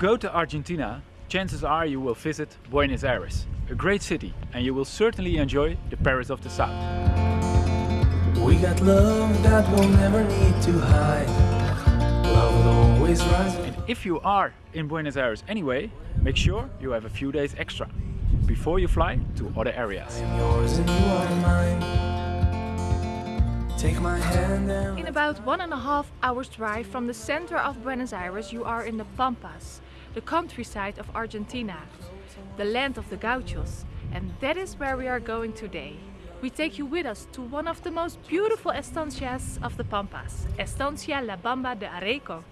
go to Argentina, chances are you will visit Buenos Aires, a great city, and you will certainly enjoy the Paris of the South. We got love that we'll never need to hide. Love will always rise. And if you are in Buenos Aires anyway, make sure you have a few days extra before you fly to other areas. I'm yours and you are mine. Take my hand and In about one and a half hours drive from the center of Buenos Aires, you are in the Pampas, the countryside of Argentina, the land of the gauchos. And that is where we are going today. We take you with us to one of the most beautiful estancias of the Pampas, Estancia La Bamba de Areco.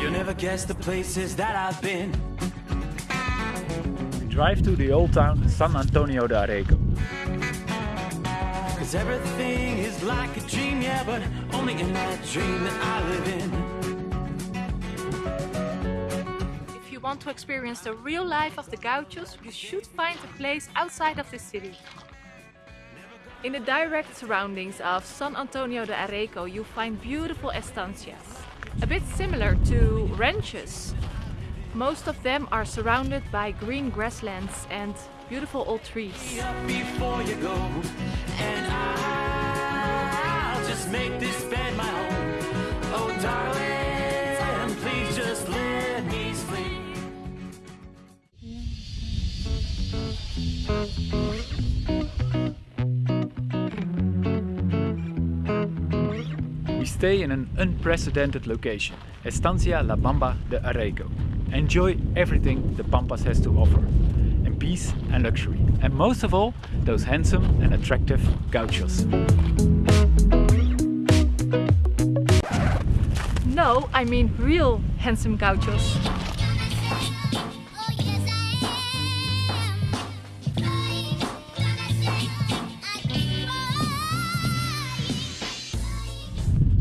You'll never guess the places that I've been. We drive to the old town San Antonio de Areco. Cause everything is like a dream, yeah, but only in that dream that I live in. If you want to experience the real life of the gauchos, you should find a place outside of the city. In the direct surroundings of San Antonio de Areco, you find beautiful estancias, a bit similar to ranches. Most of them are surrounded by green grasslands and beautiful old trees. Before you go, and I'll just make this bed my home. Oh, darling, please just let me sleep. We stay in an unprecedented location, Estancia La Bamba de Areco. Enjoy everything the Pampas has to offer, in peace and luxury, and most of all, those handsome and attractive gauchos. No, I mean real handsome gauchos.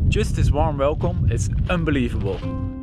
Just this warm welcome is unbelievable.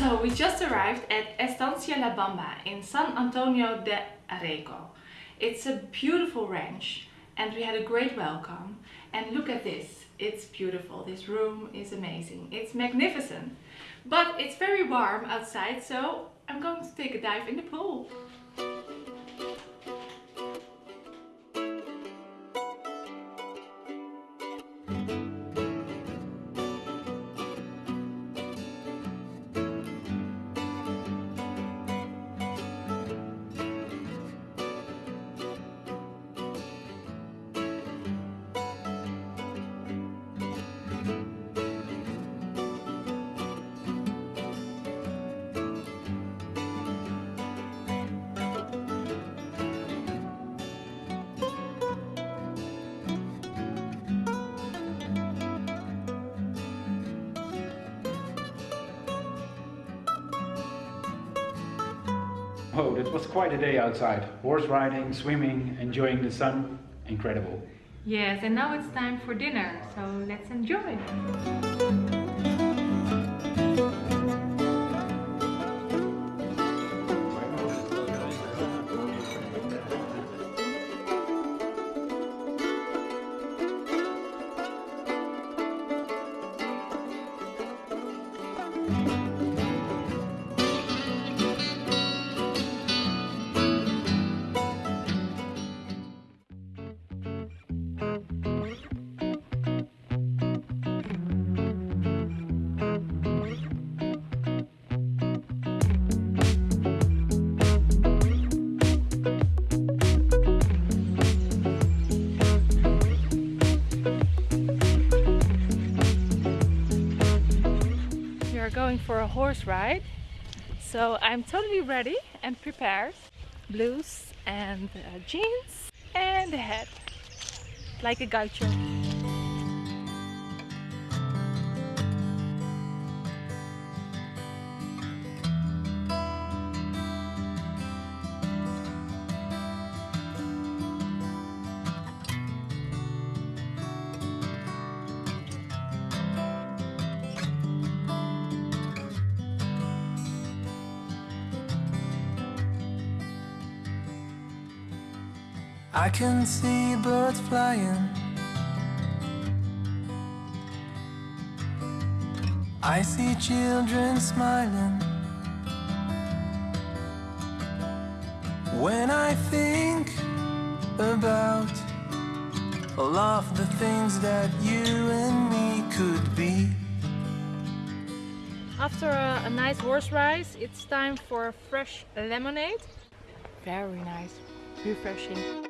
So we just arrived at Estancia La Bamba in San Antonio de Areco. It's a beautiful ranch and we had a great welcome. And look at this, it's beautiful. This room is amazing. It's magnificent. But it's very warm outside, so I'm going to take a dive in the pool. Oh, that was quite a day outside. Horse riding, swimming, enjoying the sun. Incredible. Yes, and now it's time for dinner, so let's enjoy. Going for a horse ride. So I'm totally ready and prepared. Blues and uh, jeans and a hat. Like a gaucho. I can see birds flying. I see children smiling. When I think about all of the things that you and me could be. After a, a nice horse ride, it's time for a fresh lemonade. Very nice, refreshing.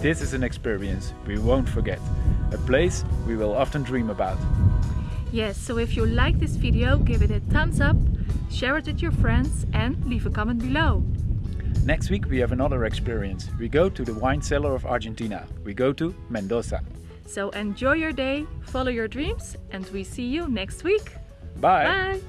This is an experience we won't forget, a place we will often dream about. Yes, so if you like this video, give it a thumbs up, share it with your friends and leave a comment below. Next week we have another experience. We go to the wine cellar of Argentina. We go to Mendoza. So enjoy your day, follow your dreams and we see you next week. Bye. Bye.